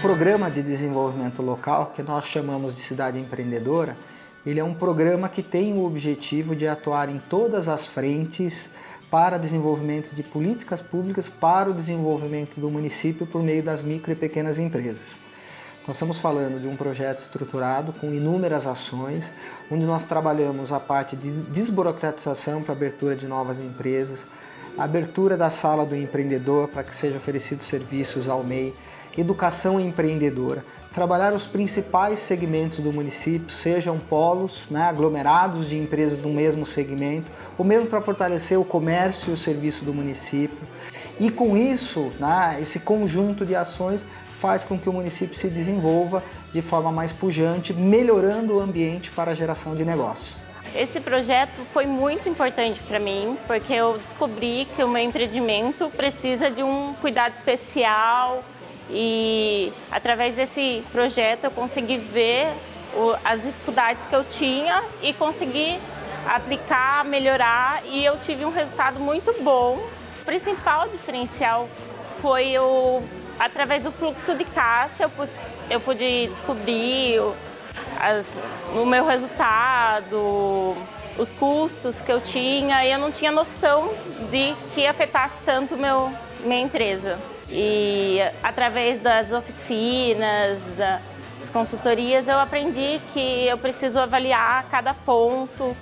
programa de desenvolvimento local, que nós chamamos de Cidade Empreendedora, ele é um programa que tem o objetivo de atuar em todas as frentes para desenvolvimento de políticas públicas para o desenvolvimento do município por meio das micro e pequenas empresas. Nós estamos falando de um projeto estruturado com inúmeras ações, onde nós trabalhamos a parte de desburocratização para abertura de novas empresas, abertura da sala do empreendedor para que sejam oferecidos serviços ao MEI, educação empreendedora, trabalhar os principais segmentos do município, sejam polos, né, aglomerados de empresas do mesmo segmento, ou mesmo para fortalecer o comércio e o serviço do município. E com isso, né, esse conjunto de ações faz com que o município se desenvolva de forma mais pujante, melhorando o ambiente para a geração de negócios. Esse projeto foi muito importante para mim, porque eu descobri que o meu empreendimento precisa de um cuidado especial e através desse projeto eu consegui ver as dificuldades que eu tinha e consegui aplicar, melhorar e eu tive um resultado muito bom. O principal diferencial foi o através do fluxo de caixa eu pude, eu pude descobrir as, o meu resultado, os custos que eu tinha e eu não tinha noção de que afetasse tanto meu, minha empresa. E através das oficinas, das consultorias, eu aprendi que eu preciso avaliar cada ponto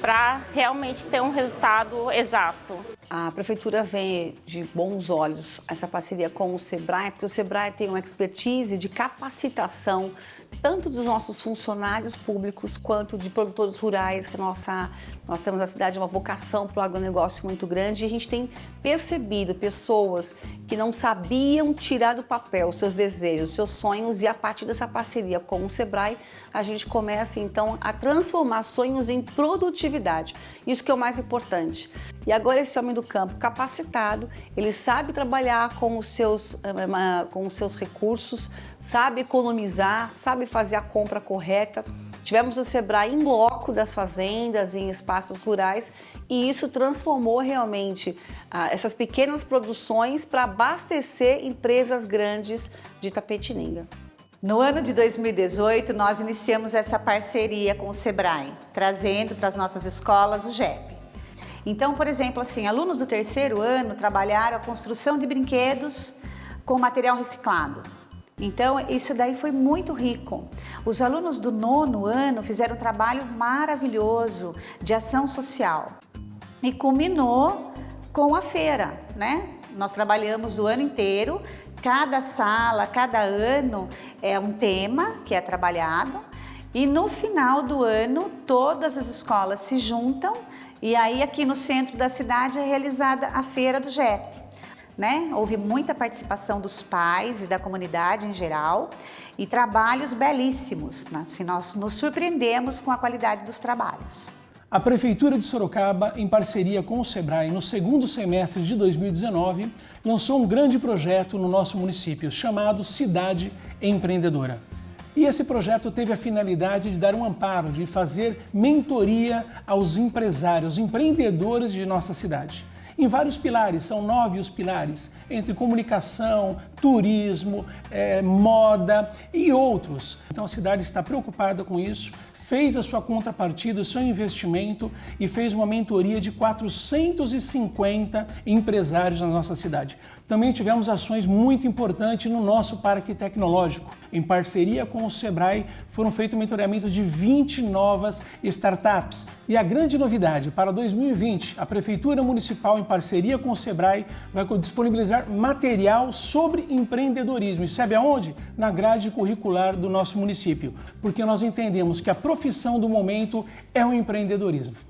para realmente ter um resultado exato. A Prefeitura vê de bons olhos essa parceria com o SEBRAE, porque o SEBRAE tem uma expertise de capacitação tanto dos nossos funcionários públicos quanto de produtores rurais, que nossa, nós temos na cidade uma vocação para o agronegócio muito grande e a gente tem percebido pessoas que não sabiam tirar do papel seus desejos, seus sonhos e a partir dessa parceria com o Sebrae, a gente começa então a transformar sonhos em produtividade. Isso que é o mais importante. E agora esse homem do campo capacitado, ele sabe trabalhar com os seus, eh, com os seus recursos, sabe economizar, sabe fazer a compra correta. Tivemos o Sebrae em loco das fazendas, em espaços rurais e isso transformou realmente ah, essas pequenas produções para abastecer empresas grandes de Tapetininga. No ano de 2018, nós iniciamos essa parceria com o Sebrae, trazendo para as nossas escolas o JEP. Então, por exemplo, assim, alunos do terceiro ano trabalharam a construção de brinquedos com material reciclado. Então, isso daí foi muito rico. Os alunos do nono ano fizeram um trabalho maravilhoso de ação social e culminou com a feira, né? Nós trabalhamos o ano inteiro, cada sala, cada ano é um tema que é trabalhado e no final do ano todas as escolas se juntam e aí aqui no centro da cidade é realizada a feira do JEP né? Houve muita participação dos pais e da comunidade em geral e trabalhos belíssimos. Né? Assim, nós nos surpreendemos com a qualidade dos trabalhos. A Prefeitura de Sorocaba, em parceria com o SEBRAE, no segundo semestre de 2019, lançou um grande projeto no nosso município, chamado Cidade Empreendedora. E esse projeto teve a finalidade de dar um amparo, de fazer mentoria aos empresários, empreendedores de nossa cidade em vários pilares, são nove os pilares, entre comunicação, turismo, é, moda e outros. Então a cidade está preocupada com isso, fez a sua contrapartida, o seu investimento e fez uma mentoria de 450 empresários na nossa cidade. Também tivemos ações muito importantes no nosso parque tecnológico. Em parceria com o Sebrae, foram feitos mentoreamento de 20 novas startups. E a grande novidade, para 2020, a Prefeitura Municipal, em parceria com o Sebrae, vai disponibilizar material sobre empreendedorismo. E sabe aonde? Na grade curricular do nosso município. Porque nós entendemos que a profissão do momento é o empreendedorismo.